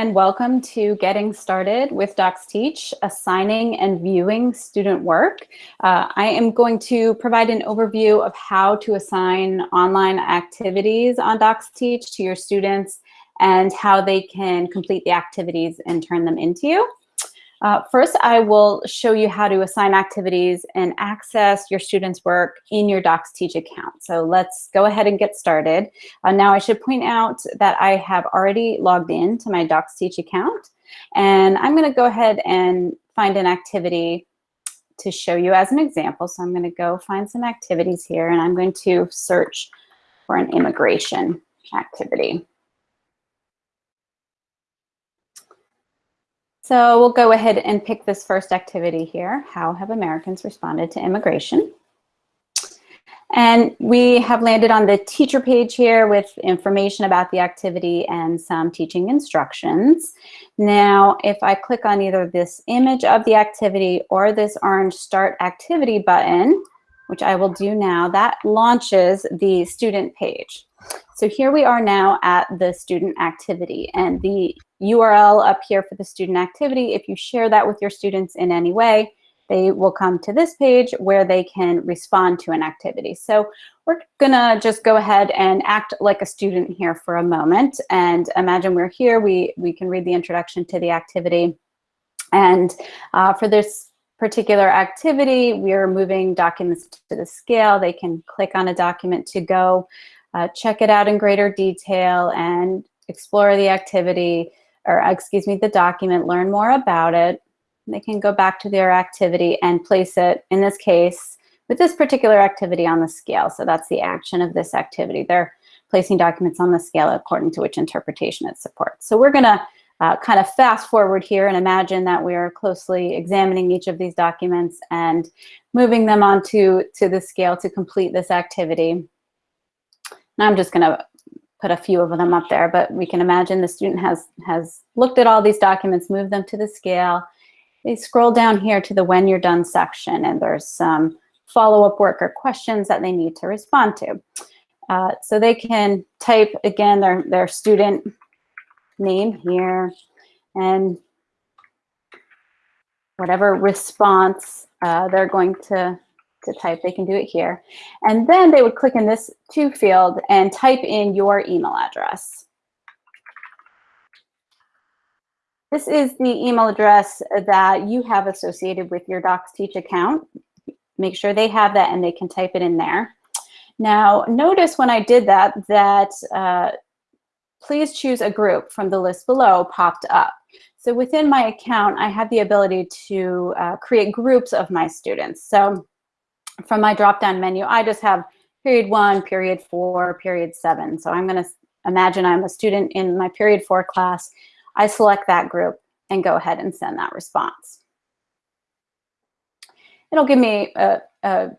and welcome to Getting Started with DocsTeach, assigning and viewing student work. Uh, I am going to provide an overview of how to assign online activities on DocsTeach to your students and how they can complete the activities and turn them into you. Uh, first, I will show you how to assign activities and access your students' work in your DocsTeach account. So let's go ahead and get started. Uh, now, I should point out that I have already logged in to my DocsTeach account, and I'm going to go ahead and find an activity to show you as an example. So I'm going to go find some activities here, and I'm going to search for an immigration activity. So we'll go ahead and pick this first activity here. How have Americans responded to immigration? And we have landed on the teacher page here with information about the activity and some teaching instructions. Now, if I click on either this image of the activity or this orange start activity button, which I will do now, that launches the student page. So here we are now at the student activity and the URL up here for the student activity. If you share that with your students in any way, they will come to this page where they can respond to an activity. So we're gonna just go ahead and act like a student here for a moment and imagine we're here, we, we can read the introduction to the activity. And uh, for this particular activity, we're moving documents to the scale. They can click on a document to go uh, check it out in greater detail and explore the activity, or excuse me, the document, learn more about it. They can go back to their activity and place it, in this case, with this particular activity on the scale. So that's the action of this activity. They're placing documents on the scale according to which interpretation it supports. So we're gonna uh, kind of fast forward here and imagine that we are closely examining each of these documents and moving them onto to the scale to complete this activity. And I'm just gonna put a few of them up there, but we can imagine the student has, has looked at all these documents, moved them to the scale. They scroll down here to the when you're done section and there's some follow-up work or questions that they need to respond to. Uh, so they can type, again, their, their student name here and whatever response uh, they're going to to type, they can do it here. And then they would click in this to field and type in your email address. This is the email address that you have associated with your DocsTeach account. Make sure they have that and they can type it in there. Now, notice when I did that, that uh, please choose a group from the list below popped up. So within my account, I have the ability to uh, create groups of my students. So from my drop-down menu, I just have period one, period four, period seven. So I'm gonna imagine I'm a student in my period four class. I select that group and go ahead and send that response. It'll give me a, a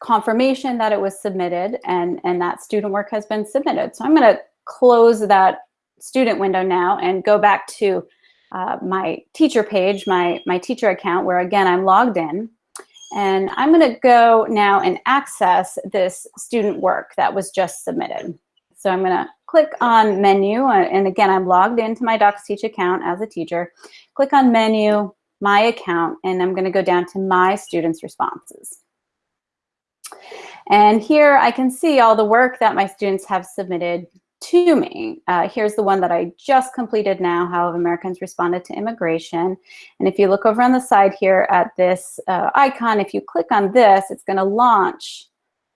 confirmation that it was submitted and, and that student work has been submitted. So I'm gonna close that student window now and go back to uh, my teacher page, my, my teacher account, where again, I'm logged in. And I'm gonna go now and access this student work that was just submitted. So I'm gonna click on menu, uh, and again, I'm logged into my DocsTeach account as a teacher. Click on menu, my account, and I'm gonna go down to my students' responses. And here I can see all the work that my students have submitted to me. Uh, here's the one that I just completed now, How have Americans responded to immigration. And if you look over on the side here at this uh, icon, if you click on this, it's gonna launch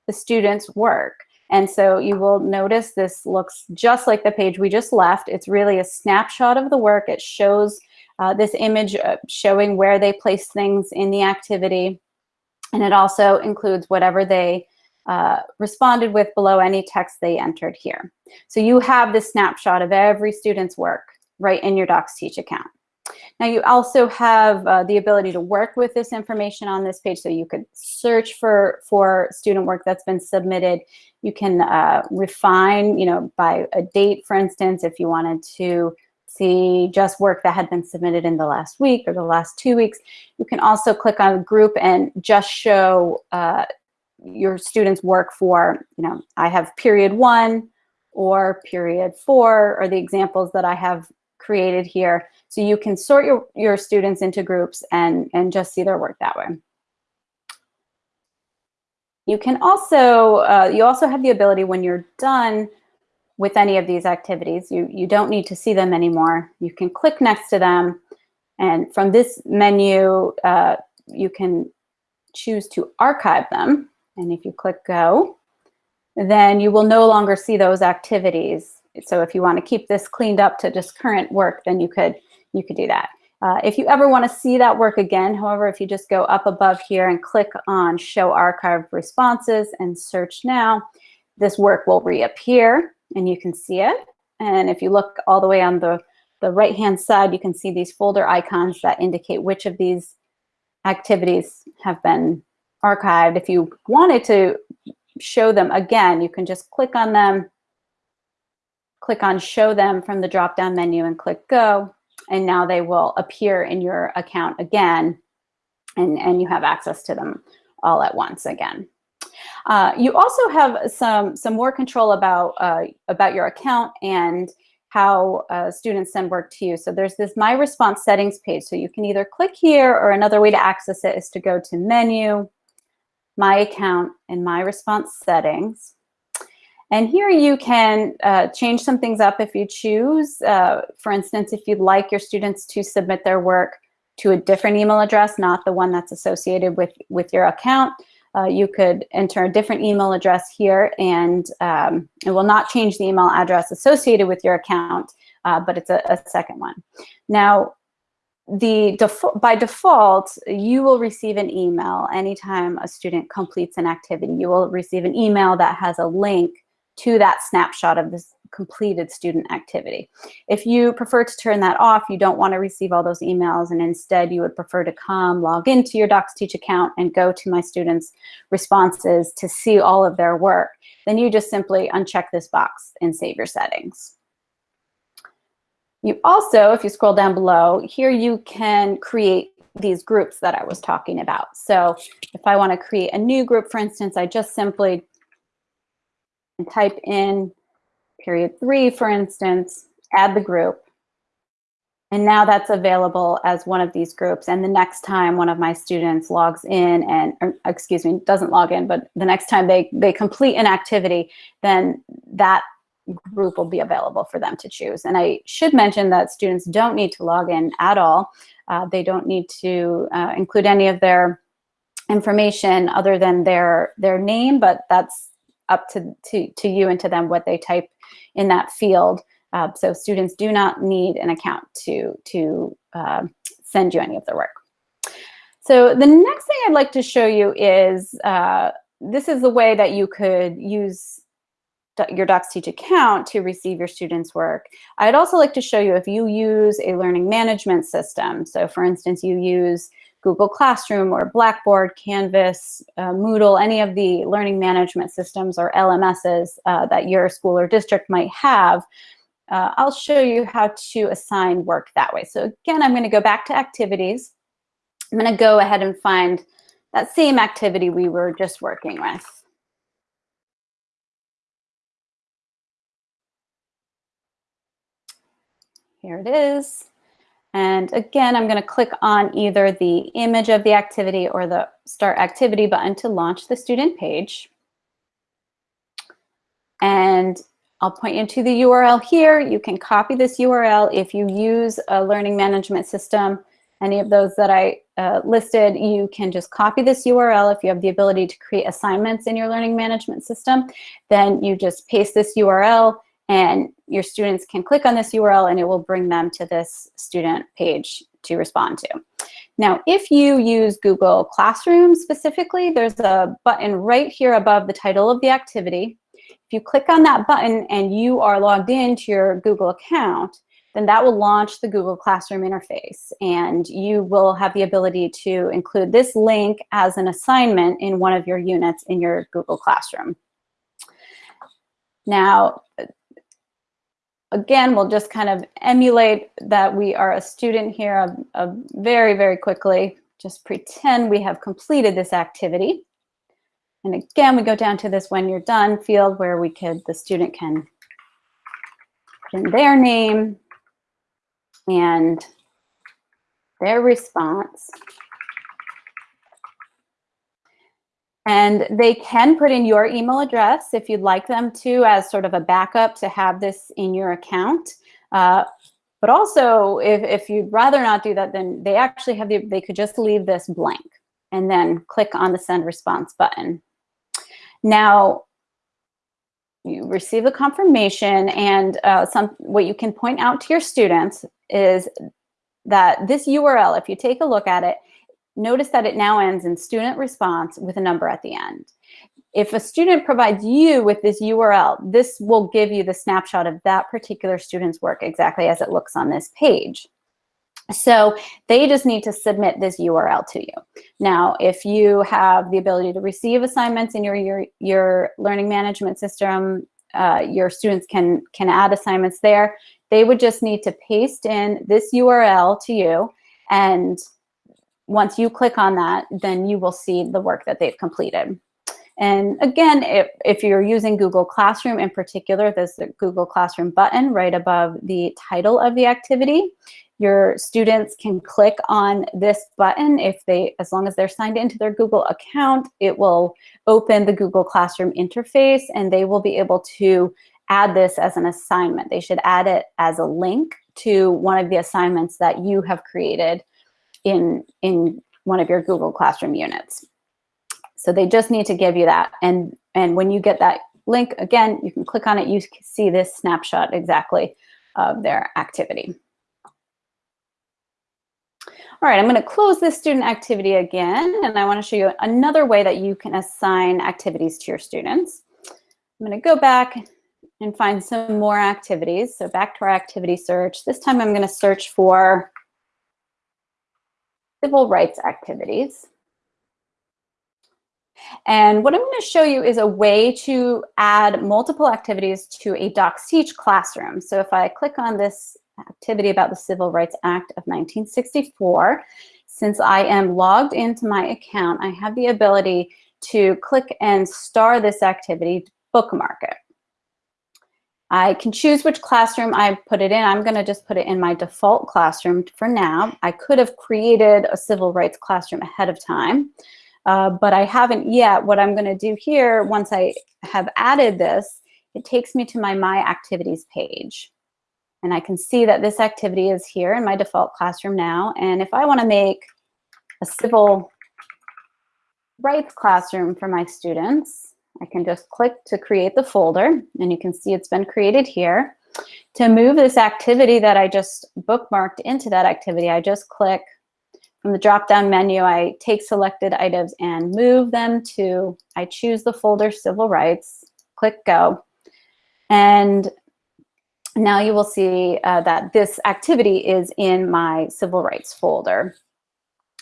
the student's work. And so you will notice this looks just like the page we just left. It's really a snapshot of the work. It shows uh, this image showing where they place things in the activity. And it also includes whatever they uh, responded with below any text they entered here. So you have the snapshot of every student's work right in your DocsTeach account. Now you also have uh, the ability to work with this information on this page so you could search for, for student work that's been submitted. You can uh, refine, you know, by a date, for instance, if you wanted to see just work that had been submitted in the last week or the last two weeks. You can also click on group and just show uh, your students work for, you know, I have period one or period four or the examples that I have created here. So you can sort your, your students into groups and, and just see their work that way. You can also, uh, you also have the ability when you're done with any of these activities, you, you don't need to see them anymore. You can click next to them and from this menu, uh, you can choose to archive them. And if you click go, then you will no longer see those activities. So if you want to keep this cleaned up to just current work, then you could, you could do that. Uh, if you ever want to see that work again, however, if you just go up above here and click on Show Archive Responses and search now, this work will reappear and you can see it. And if you look all the way on the, the right-hand side, you can see these folder icons that indicate which of these activities have been archived. If you wanted to show them again, you can just click on them, click on Show Them from the drop-down menu and click Go and now they will appear in your account again and, and you have access to them all at once again. Uh, you also have some, some more control about, uh, about your account and how uh, students send work to you. So there's this My Response settings page. So you can either click here or another way to access it is to go to Menu, My Account, and My Response Settings. And here you can uh, change some things up if you choose. Uh, for instance, if you'd like your students to submit their work to a different email address, not the one that's associated with, with your account, uh, you could enter a different email address here and um, it will not change the email address associated with your account, uh, but it's a, a, second one. Now, the by default, you will receive an email anytime a student completes an activity. You will receive an email that has a link to that snapshot of this completed student activity. If you prefer to turn that off, you don't want to receive all those emails and instead you would prefer to come log into your DocsTeach account and go to my students' responses to see all of their work, then you just simply uncheck this box and save your settings. You also, if you scroll down below, here you can create these groups that I was talking about. So if I want to create a new group, for instance, I just simply type in period three, for instance, add the group. And now that's available as one of these groups. And the next time one of my students logs in and, or, excuse me, doesn't log in, but the next time they, they complete an activity, then that group will be available for them to choose. And I should mention that students don't need to log in at all. Uh, they don't need to uh, include any of their information other than their, their name, but that's up to, to, to you and to them what they type in that field. Uh, so students do not need an account to, to uh, send you any of their work. So the next thing I'd like to show you is, uh, this is the way that you could use your DocsTeach account to receive your students' work. I'd also like to show you if you use a learning management system. So for instance, you use Google Classroom or Blackboard, Canvas, uh, Moodle, any of the learning management systems or LMSs uh, that your school or district might have, uh, I'll show you how to assign work that way. So again, I'm gonna go back to activities. I'm gonna go ahead and find that same activity we were just working with. Here it is. And again, I'm going to click on either the image of the activity or the Start Activity button to launch the student page. And I'll point you to the URL here. You can copy this URL if you use a learning management system, any of those that I uh, listed, you can just copy this URL. If you have the ability to create assignments in your learning management system, then you just paste this URL and your students can click on this URL and it will bring them to this student page to respond to. Now, if you use Google Classroom specifically, there's a button right here above the title of the activity. If you click on that button and you are logged into your Google account, then that will launch the Google Classroom interface and you will have the ability to include this link as an assignment in one of your units in your Google Classroom. Now, again, we'll just kind of emulate that we are a student here of, of very, very quickly. Just pretend we have completed this activity. And again, we go down to this when you're done field where we could, the student can put in their name and their response. And they can put in your email address if you'd like them to as sort of a backup to have this in your account. Uh, but also, if, if you'd rather not do that, then they actually have the, they could just leave this blank and then click on the send response button. Now, you receive a confirmation and uh, some what you can point out to your students is that this URL, if you take a look at it, notice that it now ends in student response with a number at the end. If a student provides you with this URL, this will give you the snapshot of that particular student's work exactly as it looks on this page. So they just need to submit this URL to you. Now, if you have the ability to receive assignments in your, your, your learning management system, uh, your students can, can add assignments there. They would just need to paste in this URL to you. And once you click on that, then you will see the work that they've completed. And again, if, if you're using Google Classroom in particular, there's the Google Classroom button right above the title of the activity. Your students can click on this button if they, as long as they're signed into their Google account, it will open the Google Classroom interface and they will be able to add this as an assignment. They should add it as a link to one of the assignments that you have created in, in one of your Google Classroom units. So they just need to give you that. And, and when you get that link, again, you can click on it, you can see this snapshot exactly of their activity. All right, I'm going to close this student activity again, and I want to show you another way that you can assign activities to your students. I'm going to go back and find some more activities. So back to our activity search. This time I'm going to search for civil rights activities. And what I'm going to show you is a way to add multiple activities to a DocsTeach classroom. So if I click on this activity about the Civil Rights Act of 1964. Since I am logged into my account, I have the ability to click and star this activity, bookmark it. I can choose which classroom I put it in. I'm going to just put it in my default classroom for now. I could have created a civil rights classroom ahead of time, uh, but I haven't yet. What I'm going to do here, once I have added this, it takes me to my My Activities page. And I can see that this activity is here in my default classroom now. And if I want to make a civil rights classroom for my students, I can just click to create the folder and you can see it's been created here. To move this activity that I just bookmarked into that activity, I just click from the drop-down menu, I take selected items and move them to, I choose the folder Civil Rights, click Go. And now you will see uh, that this activity is in my civil rights folder.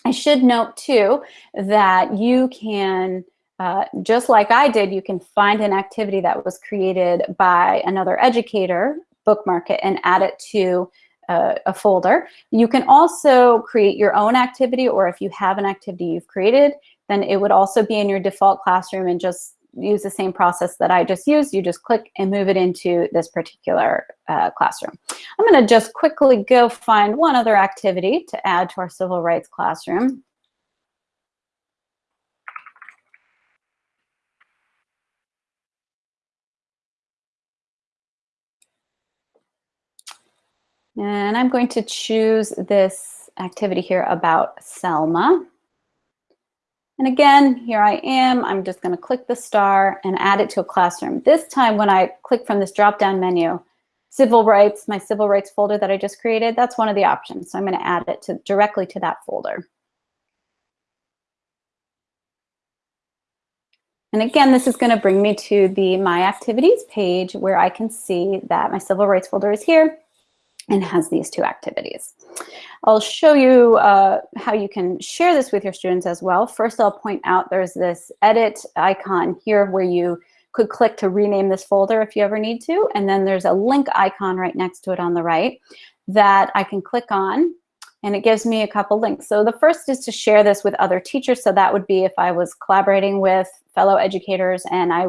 I should note too that you can, uh, just like I did, you can find an activity that was created by another educator, bookmark it and add it to uh, a folder. You can also create your own activity or if you have an activity you've created, then it would also be in your default classroom and just use the same process that I just used. You just click and move it into this particular uh, classroom. I'm going to just quickly go find one other activity to add to our civil rights classroom. And I'm going to choose this activity here about Selma. And again, here I am. I'm just going to click the star and add it to a classroom. This time when I click from this drop-down menu, civil rights, my civil rights folder that I just created, that's one of the options. So I'm going to add it to directly to that folder. And again, this is going to bring me to the My Activities page where I can see that my civil rights folder is here and has these two activities. I'll show you uh, how you can share this with your students as well. First, I'll point out there's this edit icon here where you could click to rename this folder if you ever need to. And then there's a link icon right next to it on the right that I can click on and it gives me a couple links. So the first is to share this with other teachers. So that would be if I was collaborating with fellow educators and I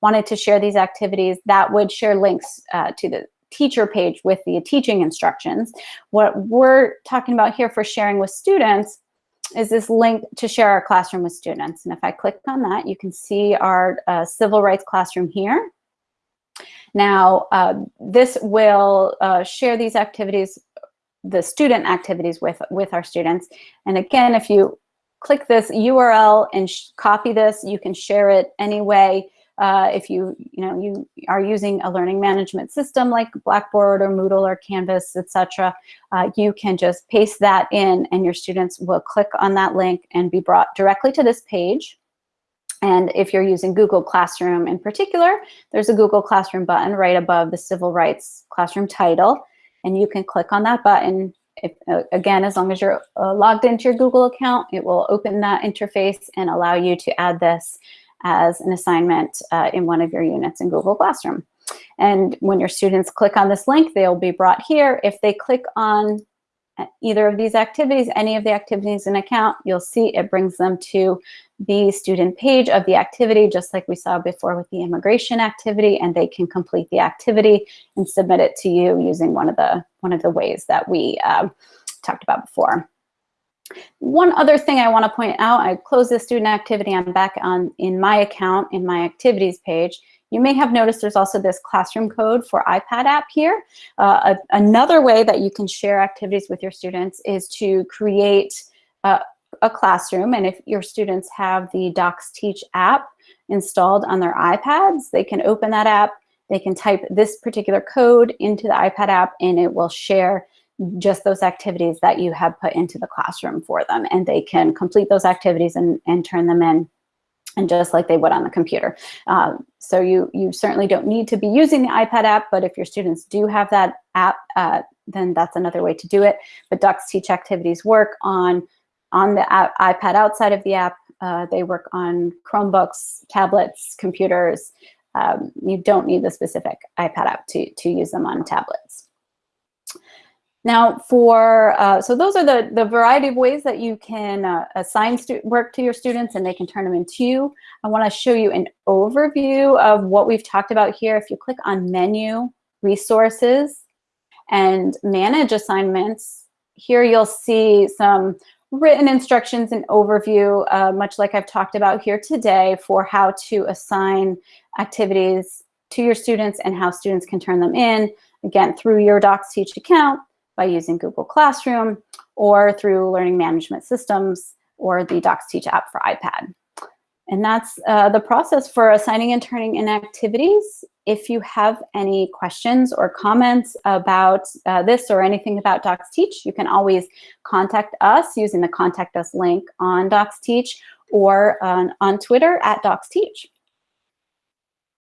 wanted to share these activities, that would share links uh, to the teacher page with the teaching instructions. What we're talking about here for sharing with students is this link to share our classroom with students. And if I click on that, you can see our uh, civil rights classroom here. Now, uh, this will uh, share these activities, the student activities with, with our students. And again, if you click this URL and copy this, you can share it anyway. Uh, if you, you know, you are using a learning management system like Blackboard or Moodle or Canvas, etc., uh, you can just paste that in and your students will click on that link and be brought directly to this page. And if you're using Google Classroom in particular, there's a Google Classroom button right above the Civil Rights Classroom title. And you can click on that button. If, uh, again, as long as you're uh, logged into your Google account, it will open that interface and allow you to add this as an assignment uh, in one of your units in Google Classroom. And when your students click on this link, they'll be brought here. If they click on either of these activities, any of the activities in account, you'll see it brings them to the student page of the activity, just like we saw before with the immigration activity, and they can complete the activity and submit it to you using one of the, one of the ways that we uh, talked about before. One other thing I want to point out, I closed the student activity, I'm back on in my account in my activities page. You may have noticed there's also this classroom code for iPad app here. Uh, a, another way that you can share activities with your students is to create uh, a classroom. And if your students have the Docs Teach app installed on their iPads, they can open that app, they can type this particular code into the iPad app and it will share just those activities that you have put into the classroom for them. And they can complete those activities and, and turn them in and just like they would on the computer. Uh, so you, you certainly don't need to be using the iPad app, but if your students do have that app, uh, then that's another way to do it. But Docs Teach activities work on, on the app, iPad outside of the app. Uh, they work on Chromebooks, tablets, computers. Um, you don't need the specific iPad app to, to use them on tablets. Now for, uh, so those are the, the variety of ways that you can uh, assign work to your students and they can turn them into you. I wanna show you an overview of what we've talked about here. If you click on menu, resources, and manage assignments, here you'll see some written instructions and overview, uh, much like I've talked about here today for how to assign activities to your students and how students can turn them in, again, through your Docs Teach account by using Google Classroom or through learning management systems or the Docs Teach app for iPad. And that's uh, the process for assigning and turning in activities. If you have any questions or comments about uh, this or anything about Docs Teach, you can always contact us using the contact us link on Docs Teach or on, on Twitter at Docs Teach.